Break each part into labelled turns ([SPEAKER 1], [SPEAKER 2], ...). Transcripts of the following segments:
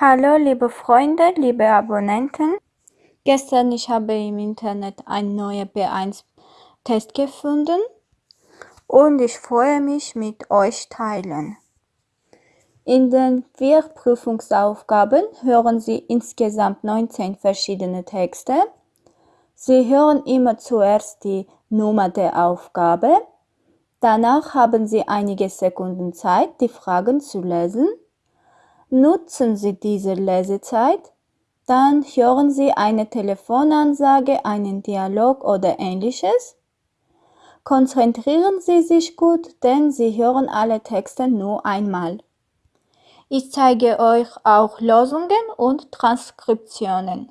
[SPEAKER 1] Hallo liebe Freunde, liebe Abonnenten. Gestern ich habe im Internet einen neuen B1-Test gefunden und ich freue mich mit euch teilen. In den vier Prüfungsaufgaben hören Sie insgesamt 19 verschiedene Texte. Sie hören immer zuerst die Nummer der Aufgabe. Danach haben Sie einige Sekunden Zeit, die Fragen zu lesen. Nutzen Sie diese Lesezeit, dann hören Sie eine Telefonansage, einen Dialog oder ähnliches. Konzentrieren Sie sich gut, denn Sie hören alle Texte nur einmal. Ich zeige euch auch Lösungen und Transkriptionen.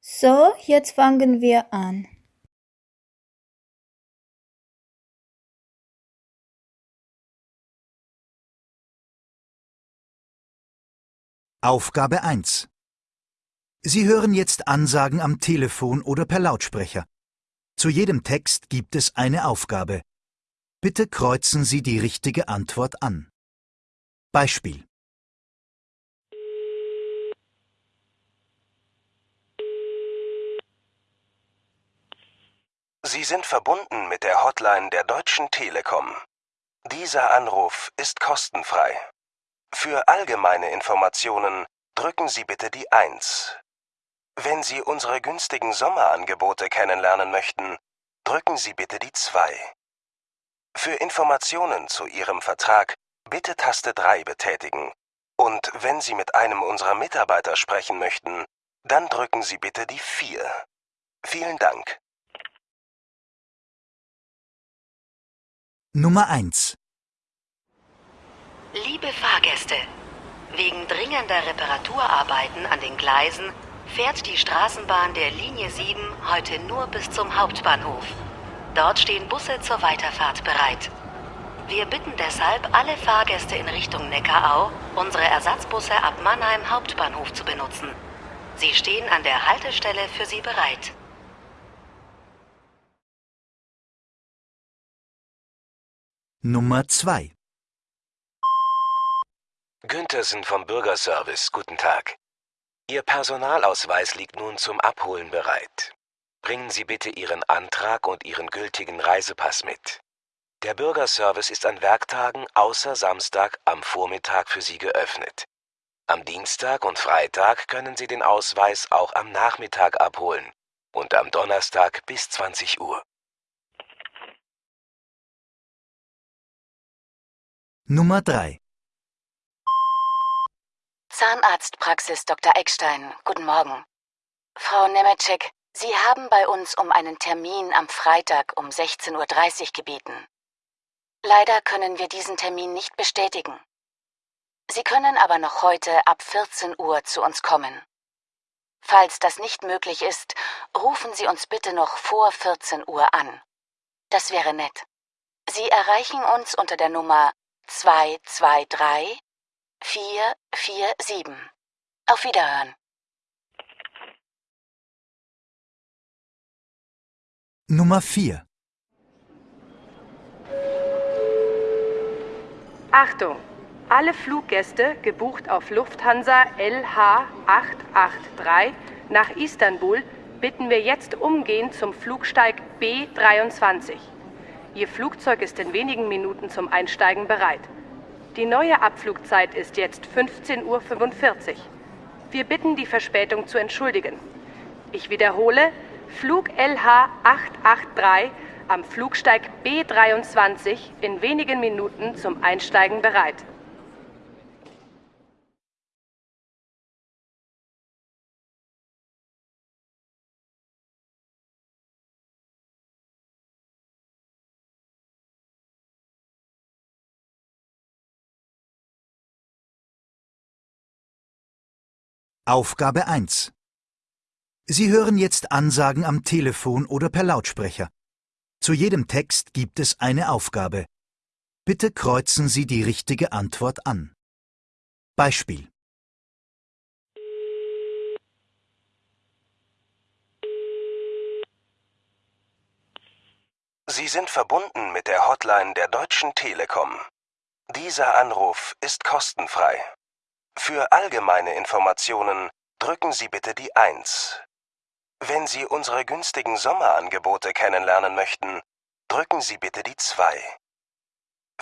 [SPEAKER 1] So, jetzt fangen wir an.
[SPEAKER 2] Aufgabe 1 Sie hören jetzt Ansagen am Telefon oder per Lautsprecher. Zu jedem Text gibt es eine Aufgabe. Bitte kreuzen Sie die richtige Antwort an. Beispiel
[SPEAKER 3] Sie sind verbunden mit der Hotline der Deutschen Telekom. Dieser Anruf ist kostenfrei. Für allgemeine Informationen drücken Sie bitte die 1. Wenn Sie unsere günstigen Sommerangebote kennenlernen möchten, drücken Sie bitte die 2. Für Informationen zu Ihrem Vertrag bitte Taste 3 betätigen. Und wenn Sie mit einem unserer Mitarbeiter sprechen möchten, dann drücken Sie bitte die 4. Vielen Dank.
[SPEAKER 2] Nummer 1
[SPEAKER 4] Liebe Fahrgäste, wegen dringender Reparaturarbeiten an den Gleisen fährt die Straßenbahn der Linie 7 heute nur bis zum Hauptbahnhof. Dort stehen Busse zur Weiterfahrt bereit. Wir bitten deshalb alle Fahrgäste in Richtung Neckarau, unsere Ersatzbusse ab Mannheim Hauptbahnhof zu benutzen. Sie stehen an der Haltestelle für Sie bereit.
[SPEAKER 2] Nummer 2
[SPEAKER 3] Günthersen vom Bürgerservice, guten Tag. Ihr Personalausweis liegt nun zum Abholen bereit. Bringen Sie bitte Ihren Antrag und Ihren gültigen Reisepass mit. Der Bürgerservice ist an Werktagen außer Samstag am Vormittag für Sie geöffnet. Am Dienstag und Freitag können Sie den Ausweis auch am Nachmittag abholen und am Donnerstag bis 20 Uhr.
[SPEAKER 2] Nummer 3
[SPEAKER 4] Zahnarztpraxis Dr. Eckstein, guten Morgen. Frau Nemetschek, Sie haben bei uns um einen Termin am Freitag um 16.30 Uhr gebeten. Leider können wir diesen Termin nicht bestätigen. Sie können aber noch heute ab 14 Uhr zu uns kommen. Falls das nicht möglich ist, rufen Sie uns bitte noch vor 14 Uhr an. Das wäre nett. Sie erreichen uns unter der Nummer 223 447. Auf Wiederhören.
[SPEAKER 2] Nummer 4
[SPEAKER 5] Achtung! Alle Fluggäste, gebucht auf Lufthansa LH 883 nach Istanbul, bitten wir jetzt umgehend zum Flugsteig B23. Ihr Flugzeug ist in wenigen Minuten zum Einsteigen bereit. Die neue Abflugzeit ist jetzt 15.45 Uhr. Wir bitten, die Verspätung zu entschuldigen. Ich wiederhole, Flug LH 883 am Flugsteig B23 in wenigen Minuten zum Einsteigen bereit.
[SPEAKER 2] Aufgabe 1 Sie hören jetzt Ansagen am Telefon oder per Lautsprecher. Zu jedem Text gibt es eine Aufgabe. Bitte kreuzen Sie die richtige Antwort an. Beispiel
[SPEAKER 3] Sie sind verbunden mit der Hotline der Deutschen Telekom. Dieser Anruf ist kostenfrei.
[SPEAKER 6] Für allgemeine Informationen drücken Sie bitte die 1. Wenn Sie unsere günstigen Sommerangebote kennenlernen möchten, drücken Sie bitte die 2.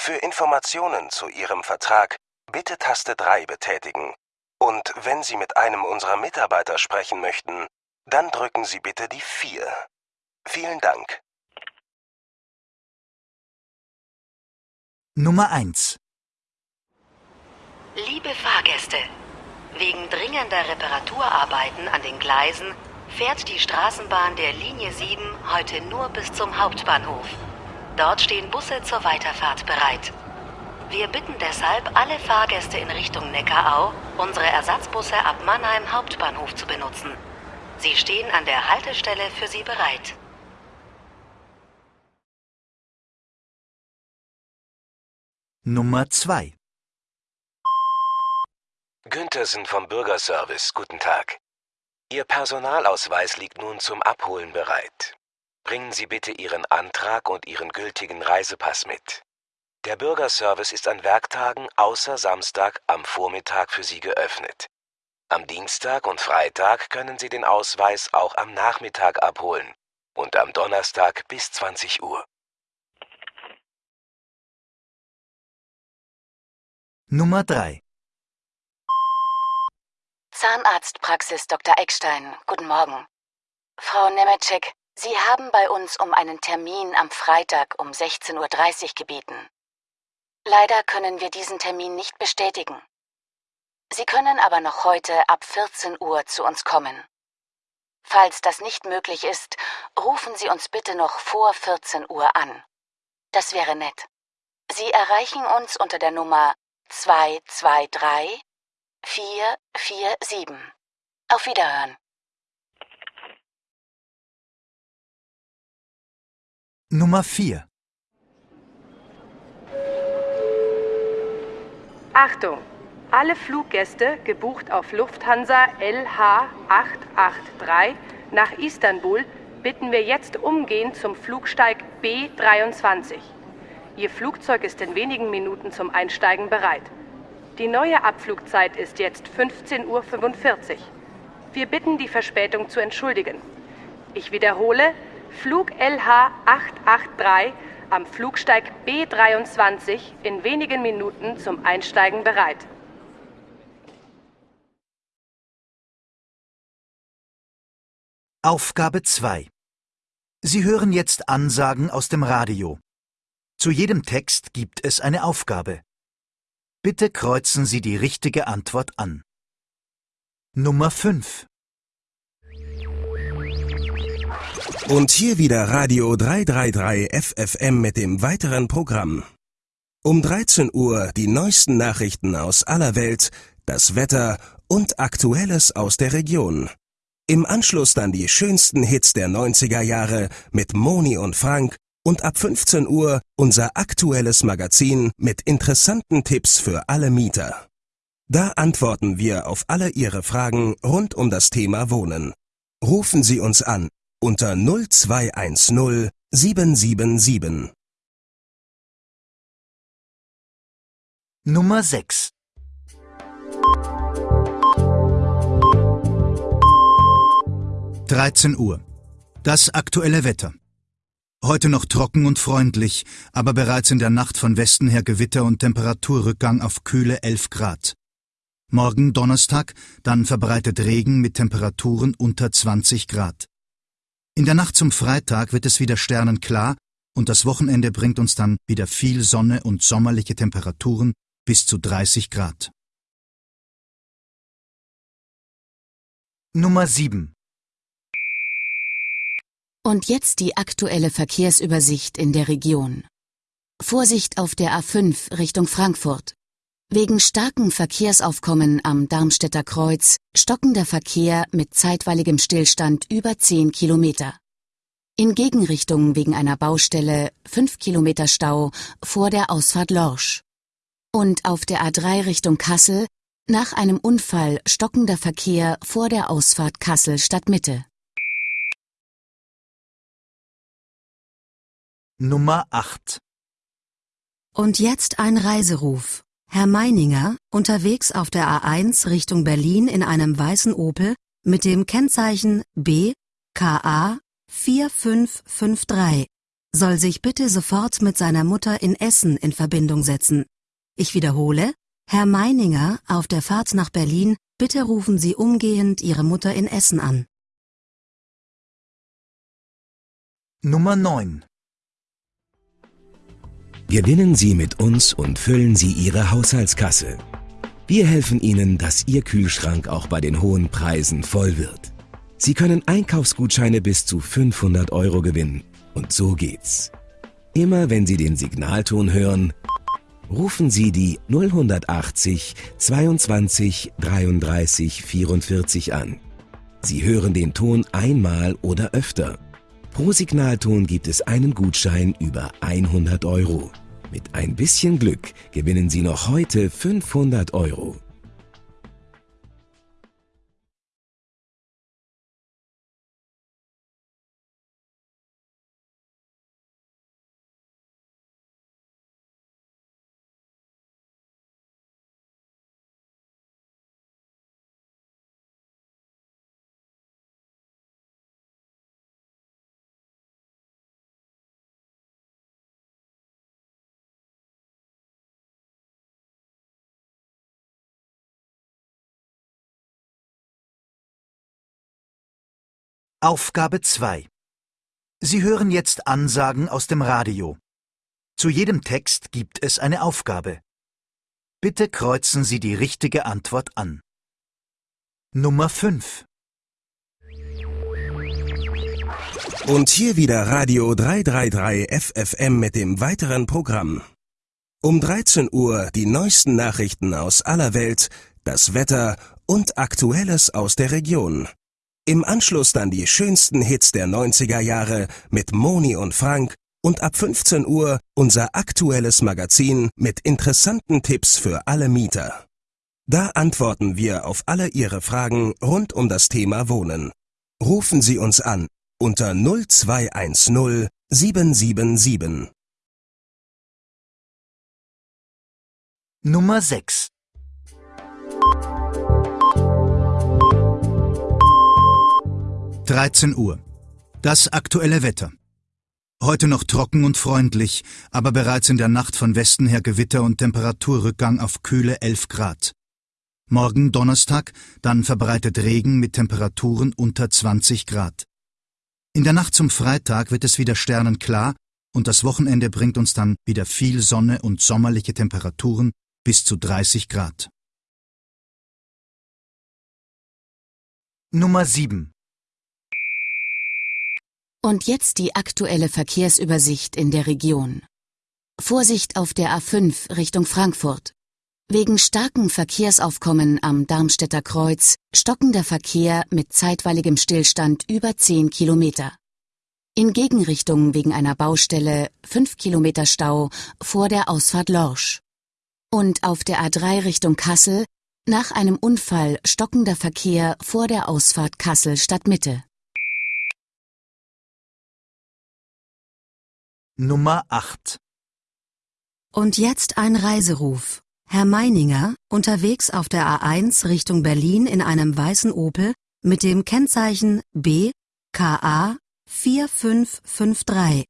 [SPEAKER 6] Für Informationen zu Ihrem Vertrag bitte Taste 3 betätigen. Und wenn Sie mit einem unserer Mitarbeiter sprechen möchten, dann drücken Sie bitte die 4. Vielen Dank.
[SPEAKER 2] Nummer 1.
[SPEAKER 4] Liebe Fahrgäste, wegen dringender Reparaturarbeiten an den Gleisen fährt die Straßenbahn der Linie 7 heute nur bis zum Hauptbahnhof. Dort stehen Busse zur Weiterfahrt bereit. Wir bitten deshalb alle Fahrgäste in Richtung Neckarau, unsere Ersatzbusse ab Mannheim Hauptbahnhof zu benutzen. Sie stehen an der Haltestelle für Sie bereit.
[SPEAKER 2] Nummer 2.
[SPEAKER 6] Günthersen vom Bürgerservice, guten Tag. Ihr Personalausweis liegt nun zum Abholen bereit. Bringen Sie bitte Ihren Antrag und Ihren gültigen Reisepass mit. Der Bürgerservice ist an Werktagen außer Samstag am Vormittag für Sie geöffnet. Am Dienstag und Freitag können Sie den Ausweis auch am Nachmittag abholen und am Donnerstag bis 20 Uhr.
[SPEAKER 2] Nummer 3.
[SPEAKER 4] Zahnarztpraxis Dr. Eckstein, guten Morgen. Frau Nemetschek, Sie haben bei uns um einen Termin am Freitag um 16.30 Uhr gebeten. Leider können wir diesen Termin nicht bestätigen. Sie können aber noch heute ab 14 Uhr zu uns kommen. Falls das nicht möglich ist, rufen Sie uns bitte noch vor 14 Uhr an. Das wäre nett. Sie erreichen uns unter der Nummer 223 447. Auf Wiederhören.
[SPEAKER 2] Nummer 4.
[SPEAKER 5] Achtung! Alle Fluggäste, gebucht auf Lufthansa LH883 nach Istanbul, bitten wir jetzt umgehend zum Flugsteig B23. Ihr Flugzeug ist in wenigen Minuten zum Einsteigen bereit. Die neue Abflugzeit ist jetzt 15.45 Uhr. Wir bitten, die Verspätung zu entschuldigen. Ich wiederhole, Flug LH883 am Flugsteig B23 in wenigen Minuten zum Einsteigen bereit.
[SPEAKER 2] Aufgabe 2. Sie hören jetzt Ansagen aus dem Radio. Zu jedem Text gibt es eine Aufgabe. Bitte kreuzen Sie die richtige Antwort an. Nummer 5.
[SPEAKER 3] Und hier wieder Radio 333 FFM mit dem weiteren Programm. Um 13 Uhr die neuesten Nachrichten aus aller Welt, das Wetter und Aktuelles aus der Region. Im Anschluss dann die schönsten Hits der 90er Jahre mit Moni und Frank und ab 15 Uhr unser aktuelles Magazin mit interessanten Tipps für alle Mieter. Da antworten wir auf alle Ihre Fragen rund um das Thema Wohnen. Rufen Sie uns an unter 0210 777.
[SPEAKER 2] Nummer 6. Dreizehn Uhr. Das aktuelle Wetter. Heute noch trocken und freundlich, aber bereits in der Nacht von Westen her Gewitter und Temperaturrückgang auf kühle 11 Grad. Morgen Donnerstag dann verbreitet Regen mit Temperaturen unter 20 Grad. In der Nacht zum Freitag wird es wieder sternenklar und das Wochenende bringt uns dann wieder viel Sonne und sommerliche Temperaturen bis zu 30 Grad. Nummer 7.
[SPEAKER 4] Und jetzt die aktuelle Verkehrsübersicht in der Region. Vorsicht auf der A5 Richtung Frankfurt. Wegen starken Verkehrsaufkommen am Darmstädter Kreuz stockender Verkehr mit zeitweiligem Stillstand über 10 Kilometer. In Gegenrichtung wegen einer Baustelle 5 Kilometer Stau vor der Ausfahrt Lorsch. Und auf der A3 Richtung Kassel nach einem Unfall stockender Verkehr vor der Ausfahrt Kassel Stadtmitte.
[SPEAKER 2] Nummer 8.
[SPEAKER 4] Und jetzt ein Reiseruf.
[SPEAKER 7] Herr Meininger, unterwegs auf der A1 Richtung Berlin in einem weißen Opel mit dem Kennzeichen B KA 4553, soll sich bitte sofort mit seiner Mutter in Essen in Verbindung setzen. Ich wiederhole, Herr Meininger, auf der Fahrt nach Berlin, bitte rufen Sie umgehend Ihre Mutter in Essen an.
[SPEAKER 2] Nummer 9.
[SPEAKER 8] Gewinnen Sie mit uns und füllen Sie Ihre Haushaltskasse. Wir helfen Ihnen, dass Ihr Kühlschrank auch bei den hohen Preisen voll wird. Sie können Einkaufsgutscheine bis zu 500 Euro gewinnen. Und so geht's. Immer wenn Sie den Signalton hören, rufen Sie die 0180 22 33 44 an. Sie hören den Ton einmal oder öfter. Pro Signalton gibt es einen Gutschein über 100 Euro. Mit ein bisschen Glück gewinnen Sie noch heute 500 Euro.
[SPEAKER 2] Aufgabe 2. Sie hören jetzt Ansagen aus dem Radio. Zu jedem Text gibt es eine Aufgabe. Bitte kreuzen Sie die richtige Antwort an. Nummer 5.
[SPEAKER 8] Und hier wieder Radio 333 FFM mit dem weiteren Programm. Um 13 Uhr die neuesten Nachrichten aus aller Welt, das Wetter und Aktuelles aus der Region. Im Anschluss dann die schönsten Hits der 90er Jahre mit Moni und Frank und ab 15 Uhr unser aktuelles Magazin mit interessanten Tipps für alle Mieter. Da antworten wir auf alle Ihre Fragen rund um das Thema Wohnen. Rufen Sie uns an unter 0210 777.
[SPEAKER 2] Nummer 6. Dreizehn Uhr. Das aktuelle Wetter. Heute noch trocken und freundlich, aber bereits in der Nacht von Westen her Gewitter und Temperaturrückgang auf kühle 11 Grad. Morgen Donnerstag dann verbreitet Regen mit Temperaturen unter 20 Grad. In der Nacht zum Freitag wird es wieder sternenklar und das Wochenende bringt uns dann wieder viel Sonne und sommerliche Temperaturen bis zu 30 Grad. Nummer 7.
[SPEAKER 4] Und jetzt die aktuelle Verkehrsübersicht in der Region. Vorsicht auf der A5 Richtung Frankfurt. Wegen starkem Verkehrsaufkommen am Darmstädter Kreuz stockender Verkehr mit zeitweiligem Stillstand über 10 Kilometer. In Gegenrichtung wegen einer Baustelle 5 Kilometer Stau vor der Ausfahrt Lorsch. Und auf der A3 Richtung Kassel nach einem Unfall stockender Verkehr vor der Ausfahrt Kassel Stadtmitte.
[SPEAKER 2] Nummer 8.
[SPEAKER 7] Und jetzt ein Reiseruf. Herr Meininger, unterwegs auf der A1 Richtung Berlin in einem weißen Opel mit dem Kennzeichen B KA 4553,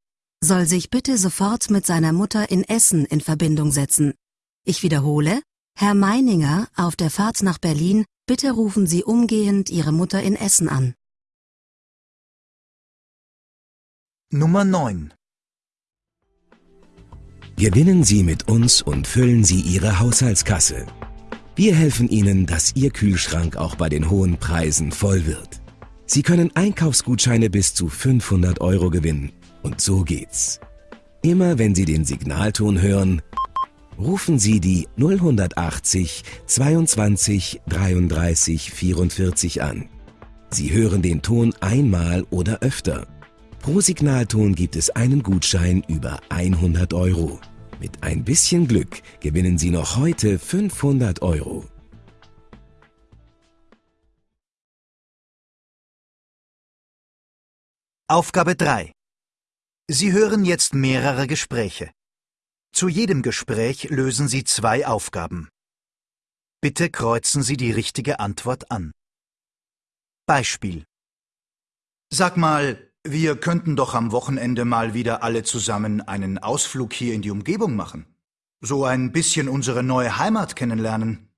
[SPEAKER 7] soll sich bitte sofort mit seiner Mutter in Essen in Verbindung setzen. Ich wiederhole, Herr Meininger, auf der Fahrt nach Berlin, bitte rufen Sie umgehend Ihre Mutter in Essen an.
[SPEAKER 2] Nummer 9.
[SPEAKER 8] Gewinnen Sie mit uns und füllen Sie Ihre Haushaltskasse. Wir helfen Ihnen, dass Ihr Kühlschrank auch bei den hohen Preisen voll wird. Sie können Einkaufsgutscheine bis zu 500 Euro gewinnen. Und so geht's. Immer wenn Sie den Signalton hören, rufen Sie die 0180 22 33 44 an. Sie hören den Ton einmal oder öfter. Pro Signalton gibt es einen Gutschein über 100 Euro. Mit ein bisschen Glück gewinnen Sie noch heute 500 Euro.
[SPEAKER 2] Aufgabe 3. Sie hören jetzt mehrere Gespräche. Zu jedem Gespräch lösen Sie zwei Aufgaben. Bitte kreuzen Sie die richtige Antwort an. Beispiel. Sag mal, wir könnten doch am Wochenende mal wieder alle zusammen einen Ausflug hier in die Umgebung machen. So ein bisschen unsere neue Heimat kennenlernen.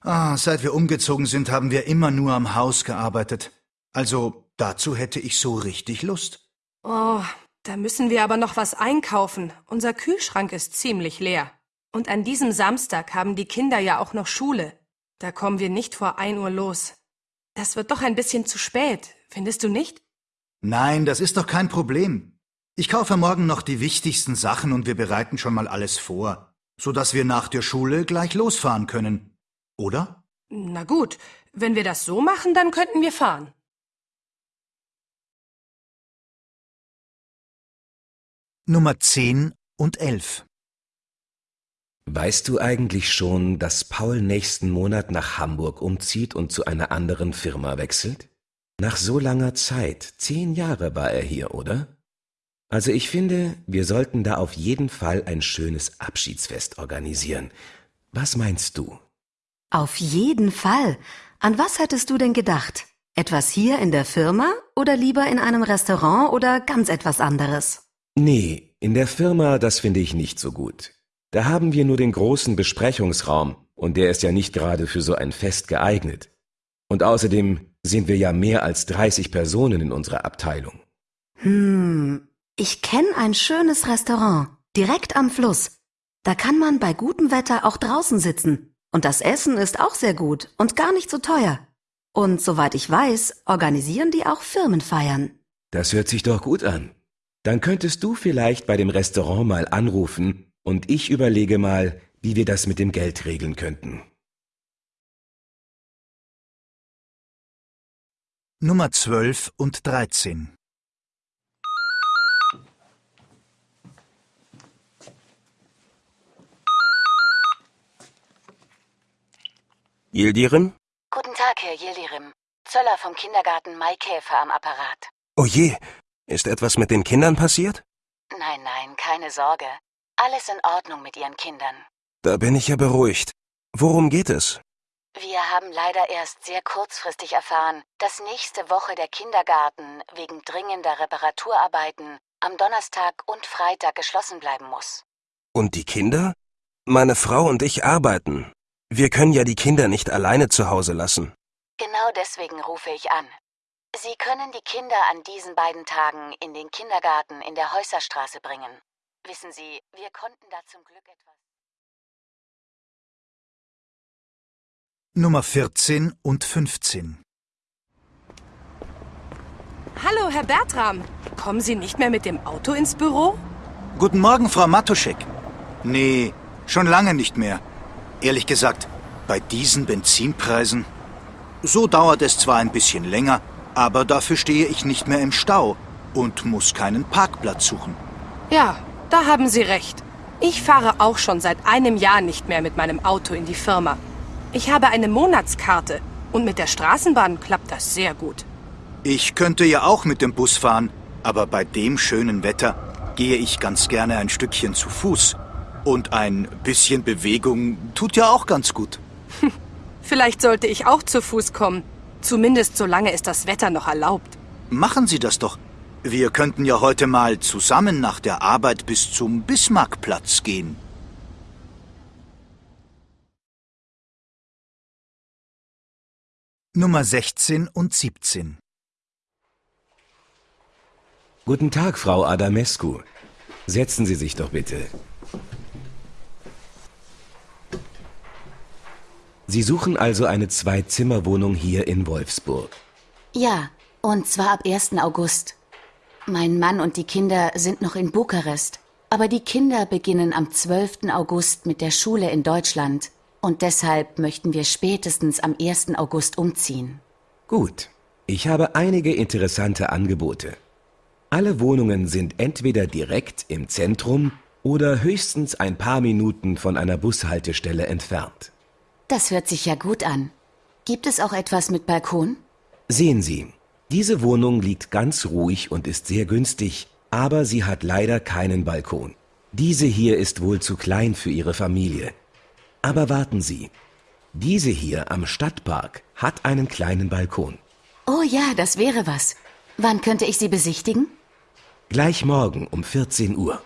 [SPEAKER 2] Ah, seit wir umgezogen sind, haben wir immer nur am Haus gearbeitet. Also dazu hätte ich so richtig Lust.
[SPEAKER 5] Oh, da müssen wir aber noch was einkaufen. Unser Kühlschrank ist ziemlich leer. Und an diesem Samstag haben die Kinder ja auch noch Schule. Da kommen wir nicht vor ein Uhr los. Das wird doch ein bisschen zu spät, findest du nicht?
[SPEAKER 2] Nein, das ist doch kein Problem. Ich kaufe morgen noch die wichtigsten Sachen und wir bereiten schon mal alles vor, so dass wir nach der Schule gleich losfahren können. Oder?
[SPEAKER 5] Na gut, wenn wir das so machen, dann könnten wir fahren.
[SPEAKER 2] Nummer 10 und 11.
[SPEAKER 8] Weißt du eigentlich schon, dass Paul nächsten Monat nach Hamburg umzieht und zu einer anderen Firma wechselt? Nach so langer Zeit, zehn Jahre war er hier, oder? Also ich finde, wir sollten da auf jeden Fall ein schönes Abschiedsfest organisieren. Was meinst du?
[SPEAKER 7] Auf jeden Fall. An was hättest du denn gedacht? Etwas hier in der Firma oder lieber in einem Restaurant oder ganz etwas anderes?
[SPEAKER 8] Nee, in der Firma, das finde ich nicht so gut. Da haben wir nur den großen Besprechungsraum und der ist ja nicht gerade für so ein Fest geeignet. Und außerdem sind wir ja mehr als 30 Personen in unserer Abteilung.
[SPEAKER 7] Hm, ich kenne ein schönes Restaurant, direkt am Fluss. Da kann man bei gutem Wetter auch draußen sitzen. Und das Essen ist auch sehr gut und gar nicht so teuer. Und soweit ich weiß, organisieren die auch Firmenfeiern.
[SPEAKER 8] Das hört sich doch gut an. Dann könntest du vielleicht bei dem Restaurant mal anrufen und ich überlege mal, wie wir das mit dem Geld regeln könnten.
[SPEAKER 2] Nummer 12 und 13.
[SPEAKER 9] Yildirim?
[SPEAKER 4] Guten Tag, Herr Yildirim. Zöller vom Kindergarten Maikäfer am Apparat.
[SPEAKER 9] Oh je, ist etwas mit den Kindern passiert?
[SPEAKER 4] Nein, nein, keine Sorge. Alles in Ordnung mit Ihren Kindern.
[SPEAKER 9] Da bin ich ja beruhigt. Worum geht es?
[SPEAKER 4] Wir haben leider erst sehr kurzfristig erfahren, dass nächste Woche der Kindergarten wegen dringender Reparaturarbeiten am Donnerstag und Freitag geschlossen bleiben muss.
[SPEAKER 9] Und die Kinder? Meine Frau und ich arbeiten. Wir können ja die Kinder nicht alleine zu Hause lassen.
[SPEAKER 4] Genau deswegen rufe ich an. Sie können die Kinder an diesen beiden Tagen in den Kindergarten in der Häuserstraße bringen. Wissen Sie, wir konnten da zum Glück etwas.
[SPEAKER 2] Nummer 14 und 15.
[SPEAKER 5] Hallo, Herr Bertram. Kommen Sie nicht mehr mit dem Auto ins Büro?
[SPEAKER 2] Guten Morgen, Frau Matuschek. Nee, schon lange nicht mehr. Ehrlich gesagt, bei diesen Benzinpreisen. So dauert es zwar ein bisschen länger, aber dafür stehe ich nicht mehr im Stau und muss keinen Parkplatz suchen.
[SPEAKER 5] Ja, da haben Sie recht. Ich fahre auch schon seit einem Jahr nicht mehr mit meinem Auto in die Firma. Ich habe eine Monatskarte und mit der Straßenbahn klappt das sehr gut.
[SPEAKER 2] Ich könnte ja auch mit dem Bus fahren, aber bei dem schönen Wetter gehe ich ganz gerne ein Stückchen zu Fuß. Und ein bisschen Bewegung tut ja auch ganz gut.
[SPEAKER 5] Vielleicht sollte ich auch zu Fuß kommen. Zumindest solange es das Wetter noch erlaubt.
[SPEAKER 2] Machen Sie das doch. Wir könnten ja heute mal zusammen nach der Arbeit bis zum Bismarckplatz gehen. Nummer 16 und 17.
[SPEAKER 8] Guten Tag, Frau Adamescu. Setzen Sie sich doch bitte. Sie suchen also eine Zwei-Zimmer-Wohnung hier in Wolfsburg.
[SPEAKER 4] Ja, und zwar ab 1. August. Mein Mann und die Kinder sind noch in Bukarest, aber die Kinder beginnen am 12. August mit der Schule in Deutschland und deshalb möchten wir spätestens am 1. August umziehen.
[SPEAKER 8] Gut, ich habe einige interessante Angebote. Alle Wohnungen sind entweder direkt im Zentrum oder höchstens ein paar Minuten von einer Bushaltestelle entfernt.
[SPEAKER 4] Das hört sich ja gut an. Gibt es auch etwas mit Balkon?
[SPEAKER 8] Sehen Sie, diese Wohnung liegt ganz ruhig und ist sehr günstig, aber sie hat leider keinen Balkon. Diese hier ist wohl zu klein für Ihre Familie. Aber warten Sie. Diese hier am Stadtpark hat einen kleinen Balkon.
[SPEAKER 4] Oh ja, das wäre was. Wann könnte ich sie besichtigen?
[SPEAKER 8] Gleich morgen um 14 Uhr.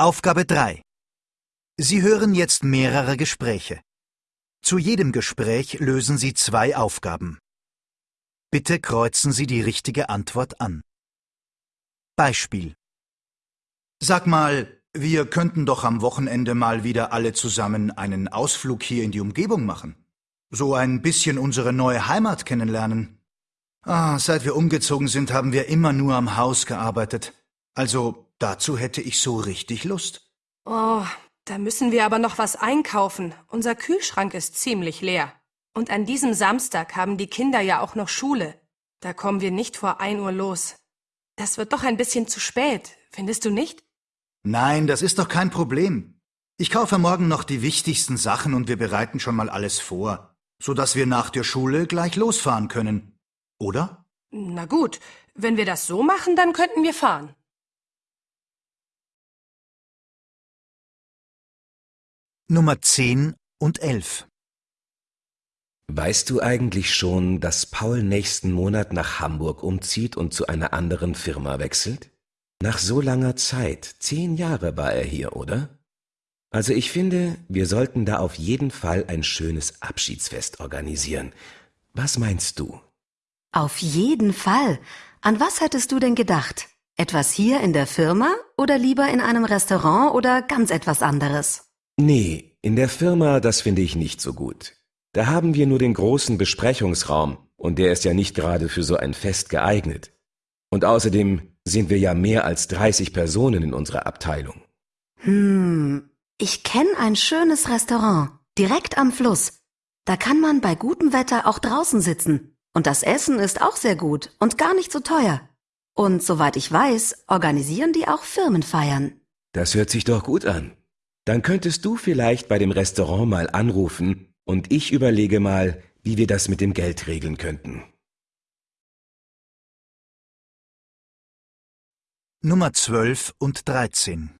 [SPEAKER 2] Aufgabe 3. Sie hören jetzt mehrere Gespräche. Zu jedem Gespräch lösen Sie zwei Aufgaben. Bitte kreuzen Sie die richtige Antwort an. Beispiel. Sag mal, wir könnten doch am Wochenende mal wieder alle zusammen einen Ausflug hier in die Umgebung machen. So ein bisschen unsere neue Heimat kennenlernen. Ah, seit wir umgezogen sind, haben wir immer nur am Haus gearbeitet. Also Dazu hätte ich so richtig Lust.
[SPEAKER 5] Oh, da müssen wir aber noch was einkaufen. Unser Kühlschrank ist ziemlich leer. Und an diesem Samstag haben die Kinder ja auch noch Schule. Da kommen wir nicht vor ein Uhr los. Das wird doch ein bisschen zu spät, findest du nicht?
[SPEAKER 2] Nein, das ist doch kein Problem. Ich kaufe morgen noch die wichtigsten Sachen und wir bereiten schon mal alles vor, so dass wir nach der Schule gleich losfahren können. Oder?
[SPEAKER 5] Na gut, wenn wir das so machen, dann könnten wir fahren.
[SPEAKER 2] Nummer 10 und 11.
[SPEAKER 8] Weißt du eigentlich schon, dass Paul nächsten Monat nach Hamburg umzieht und zu einer anderen Firma wechselt? Nach so langer Zeit, zehn Jahre war er hier, oder? Also ich finde, wir sollten da auf jeden Fall ein schönes Abschiedsfest organisieren. Was meinst du?
[SPEAKER 7] Auf jeden Fall. An was hättest du denn gedacht? Etwas hier in der Firma oder lieber in einem Restaurant oder ganz etwas anderes?
[SPEAKER 8] Nee, in der Firma, das finde ich nicht so gut. Da haben wir nur den großen Besprechungsraum und der ist ja nicht gerade für so ein Fest geeignet. Und außerdem sind wir ja mehr als 30 Personen in unserer Abteilung.
[SPEAKER 7] Hm, ich kenne ein schönes Restaurant, direkt am Fluss. Da kann man bei gutem Wetter auch draußen sitzen. Und das Essen ist auch sehr gut und gar nicht so teuer. Und soweit ich weiß, organisieren die auch Firmenfeiern.
[SPEAKER 8] Das hört sich doch gut an. Dann könntest du vielleicht bei dem Restaurant mal anrufen und ich überlege mal, wie wir das mit dem Geld regeln könnten.
[SPEAKER 2] Nummer 12 und 13.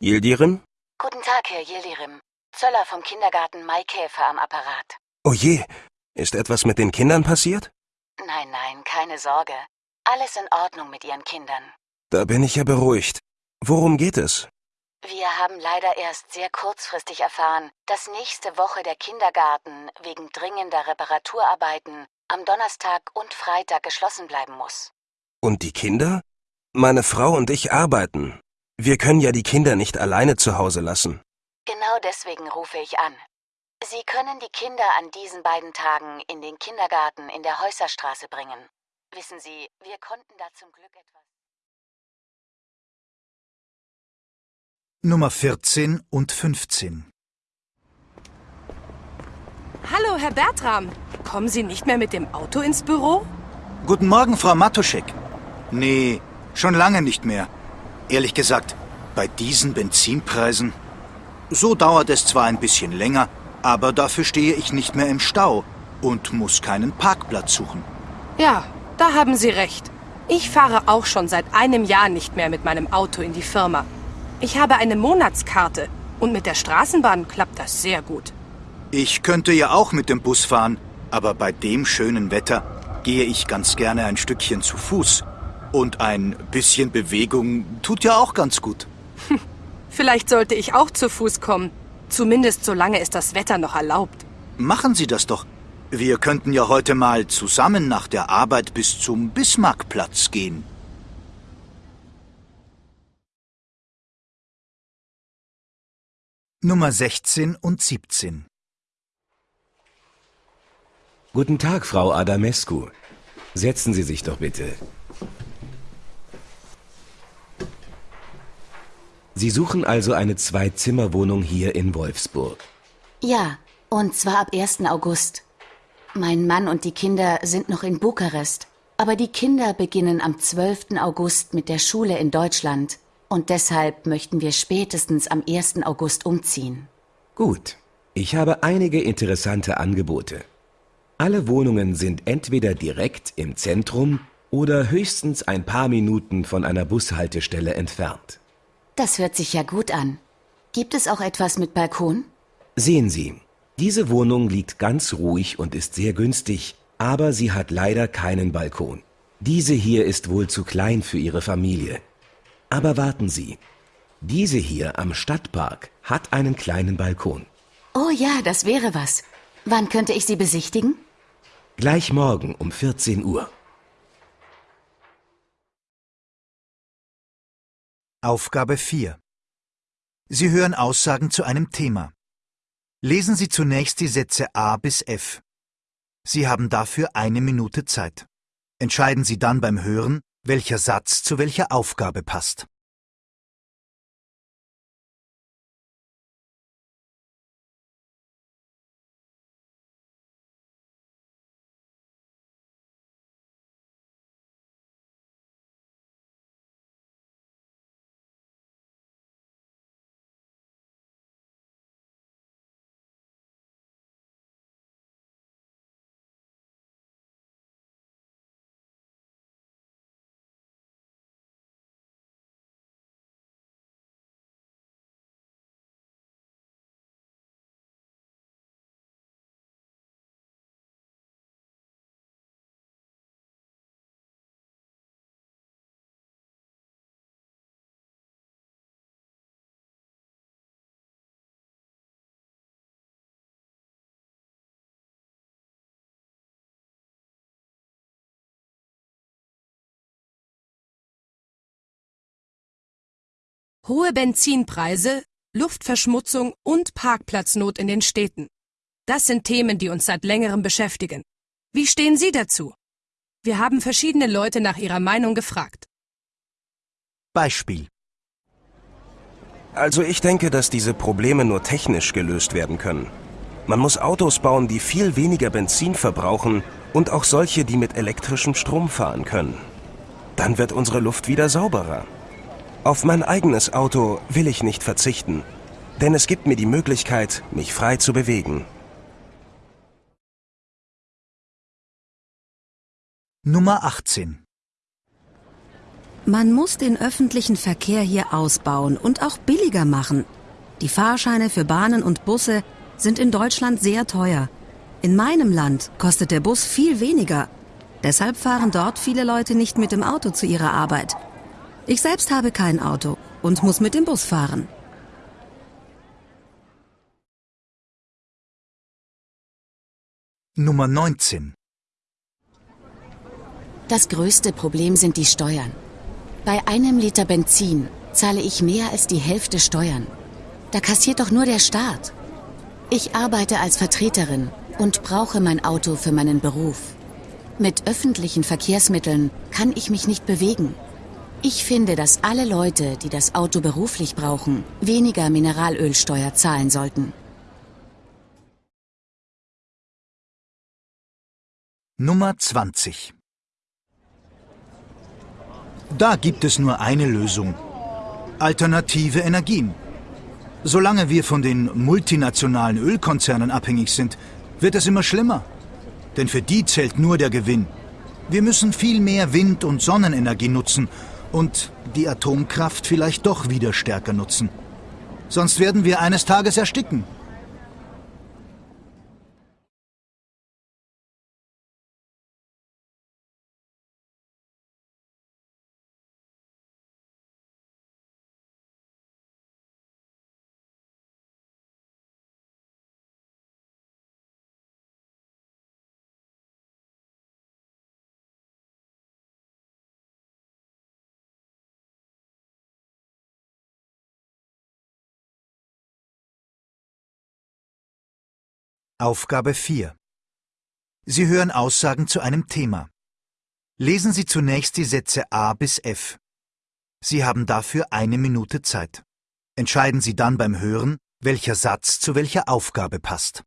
[SPEAKER 9] Yildirim?
[SPEAKER 4] Guten Tag, Herr Yildirim. Zöller vom Kindergarten Maikäfer am Apparat.
[SPEAKER 9] Oh je, ist etwas mit den Kindern passiert?
[SPEAKER 4] Nein, nein, keine Sorge. Alles in Ordnung mit Ihren Kindern.
[SPEAKER 9] Da bin ich ja beruhigt. Worum geht es?
[SPEAKER 4] Wir haben leider erst sehr kurzfristig erfahren, dass nächste Woche der Kindergarten wegen dringender Reparaturarbeiten am Donnerstag und Freitag geschlossen bleiben muss.
[SPEAKER 9] Und die Kinder? Meine Frau und ich arbeiten. Wir können ja die Kinder nicht alleine zu Hause lassen.
[SPEAKER 4] Genau deswegen rufe ich an. Sie können die Kinder an diesen beiden Tagen in den Kindergarten in der Häuserstraße bringen. Wissen Sie, wir konnten da zum Glück etwas.
[SPEAKER 2] Nummer 14 und 15.
[SPEAKER 5] Hallo, Herr Bertram. Kommen Sie nicht mehr mit dem Auto ins Büro?
[SPEAKER 2] Guten Morgen, Frau Matuschek. Nee, schon lange nicht mehr. Ehrlich gesagt, bei diesen Benzinpreisen. So dauert es zwar ein bisschen länger, aber dafür stehe ich nicht mehr im Stau und muss keinen Parkplatz suchen.
[SPEAKER 5] Ja, da haben Sie recht. Ich fahre auch schon seit einem Jahr nicht mehr mit meinem Auto in die Firma. Ich habe eine Monatskarte und mit der Straßenbahn klappt das sehr gut.
[SPEAKER 2] Ich könnte ja auch mit dem Bus fahren, aber bei dem schönen Wetter gehe ich ganz gerne ein Stückchen zu Fuß. Und ein bisschen Bewegung tut ja auch ganz gut.
[SPEAKER 5] Vielleicht sollte ich auch zu Fuß kommen. Zumindest solange es das Wetter noch erlaubt.
[SPEAKER 2] Machen Sie das doch. Wir könnten ja heute mal zusammen nach der Arbeit bis zum Bismarckplatz gehen. Nummer 16 und 17.
[SPEAKER 8] Guten Tag, Frau Adamescu. Setzen Sie sich doch bitte. Sie suchen also eine Zwei-Zimmer-Wohnung hier in Wolfsburg.
[SPEAKER 4] Ja, und zwar ab 1. August. Mein Mann und die Kinder sind noch in Bukarest, aber die Kinder beginnen am 12. August mit der Schule in Deutschland und deshalb möchten wir spätestens am 1. August umziehen.
[SPEAKER 8] Gut, ich habe einige interessante Angebote. Alle Wohnungen sind entweder direkt im Zentrum oder höchstens ein paar Minuten von einer Bushaltestelle entfernt.
[SPEAKER 4] Das hört sich ja gut an. Gibt es auch etwas mit Balkon?
[SPEAKER 8] Sehen Sie, diese Wohnung liegt ganz ruhig und ist sehr günstig, aber sie hat leider keinen Balkon. Diese hier ist wohl zu klein für Ihre Familie. Aber warten Sie, diese hier am Stadtpark hat einen kleinen Balkon.
[SPEAKER 4] Oh ja, das wäre was. Wann könnte ich sie besichtigen?
[SPEAKER 8] Gleich morgen um 14 Uhr.
[SPEAKER 2] Aufgabe 4. Sie hören Aussagen zu einem Thema. Lesen Sie zunächst die Sätze A bis F. Sie haben dafür eine Minute Zeit. Entscheiden Sie dann beim Hören, welcher Satz zu welcher Aufgabe passt.
[SPEAKER 5] Hohe Benzinpreise, Luftverschmutzung und Parkplatznot in den Städten. Das sind Themen, die uns seit längerem beschäftigen. Wie stehen Sie dazu? Wir haben verschiedene Leute nach ihrer Meinung gefragt.
[SPEAKER 2] Beispiel.
[SPEAKER 9] Also ich denke, dass diese Probleme nur technisch gelöst werden können. Man muss Autos bauen, die viel weniger Benzin verbrauchen und auch solche, die mit elektrischem Strom fahren können. Dann wird unsere Luft wieder sauberer. Auf mein eigenes Auto will ich nicht verzichten, denn es gibt mir die Möglichkeit, mich frei zu bewegen.
[SPEAKER 2] Nummer 18.
[SPEAKER 7] Man muss den öffentlichen Verkehr hier ausbauen und auch billiger machen. Die Fahrscheine für Bahnen und Busse sind in Deutschland sehr teuer. In meinem Land kostet der Bus viel weniger. Deshalb fahren dort viele Leute nicht mit dem Auto zu ihrer Arbeit. Ich selbst habe kein Auto und muss mit dem Bus fahren.
[SPEAKER 2] Nummer 19.
[SPEAKER 4] Das größte Problem sind die Steuern. Bei einem Liter Benzin zahle ich mehr als die Hälfte Steuern. Da kassiert doch nur der Staat. Ich arbeite als Vertreterin und brauche mein Auto für meinen Beruf. Mit öffentlichen Verkehrsmitteln kann ich mich nicht bewegen. Ich finde, dass alle Leute, die das Auto beruflich brauchen, weniger Mineralölsteuer zahlen sollten.
[SPEAKER 2] Nummer 20. Da gibt es nur eine Lösung. Alternative Energien. Solange wir von den multinationalen Ölkonzernen abhängig sind, wird es immer schlimmer. Denn für die zählt nur der Gewinn. Wir müssen viel mehr Wind- und Sonnenenergie nutzen und die Atomkraft vielleicht doch wieder stärker nutzen. Sonst werden wir eines Tages ersticken. Aufgabe 4. Sie hören Aussagen zu einem Thema. Lesen Sie zunächst die Sätze A bis F. Sie haben dafür eine Minute Zeit. Entscheiden Sie dann beim Hören, welcher Satz zu welcher Aufgabe passt.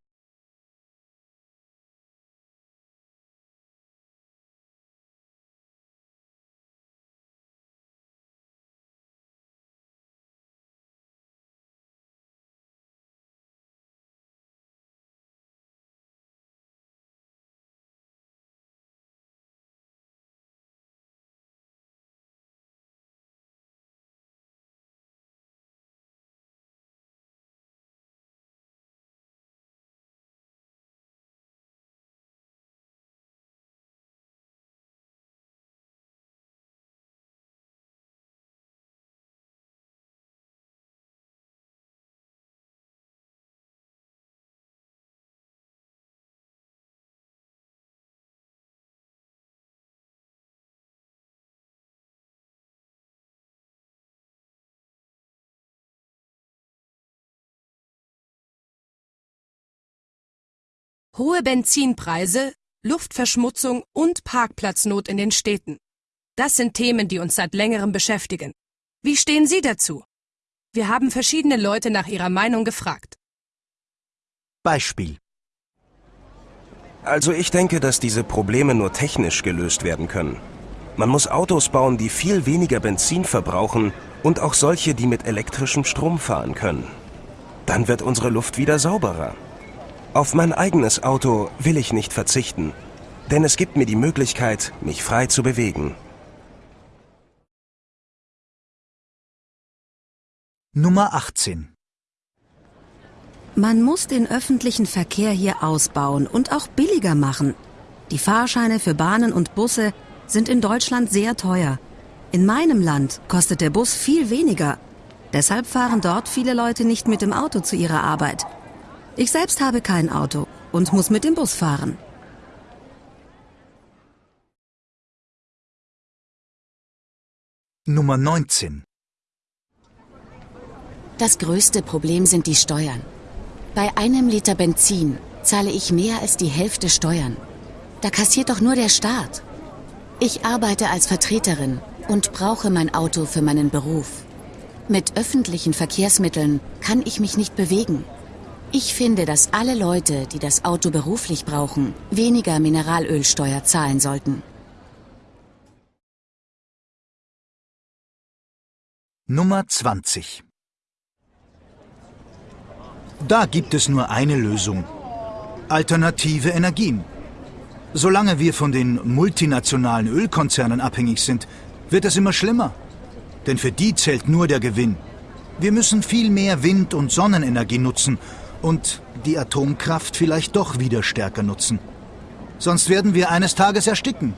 [SPEAKER 5] Hohe Benzinpreise, Luftverschmutzung und Parkplatznot in den Städten. Das sind Themen, die uns seit längerem beschäftigen. Wie stehen Sie dazu? Wir haben verschiedene Leute nach ihrer Meinung gefragt.
[SPEAKER 2] Beispiel.
[SPEAKER 3] Also ich denke, dass diese Probleme nur technisch gelöst werden können. Man muss Autos bauen, die viel weniger Benzin verbrauchen und auch solche, die mit elektrischem Strom fahren können. Dann wird unsere Luft wieder sauberer. Auf mein eigenes Auto will ich nicht verzichten, denn es gibt mir die Möglichkeit, mich frei zu bewegen.
[SPEAKER 2] Nummer 18.
[SPEAKER 7] Man muss den öffentlichen Verkehr hier ausbauen und auch billiger machen. Die Fahrscheine für Bahnen und Busse sind in Deutschland sehr teuer. In meinem Land kostet der Bus viel weniger. Deshalb fahren dort viele Leute nicht mit dem Auto zu ihrer Arbeit. Ich selbst habe kein Auto und muss mit dem Bus fahren.
[SPEAKER 2] Nummer 19.
[SPEAKER 4] Das größte Problem sind die Steuern. Bei einem Liter Benzin zahle ich mehr als die Hälfte Steuern. Da kassiert doch nur der Staat. Ich arbeite als Vertreterin und brauche mein Auto für meinen Beruf. Mit öffentlichen Verkehrsmitteln kann ich mich nicht bewegen. Ich finde, dass alle Leute, die das Auto beruflich brauchen, weniger Mineralölsteuer zahlen sollten.
[SPEAKER 2] Nummer 20. Da gibt es nur eine Lösung. Alternative Energien. Solange wir von den multinationalen Ölkonzernen abhängig sind, wird es immer schlimmer. Denn für die zählt nur der Gewinn. Wir müssen viel mehr Wind- und Sonnenenergie nutzen und die Atomkraft vielleicht doch wieder stärker nutzen. Sonst werden wir eines Tages ersticken.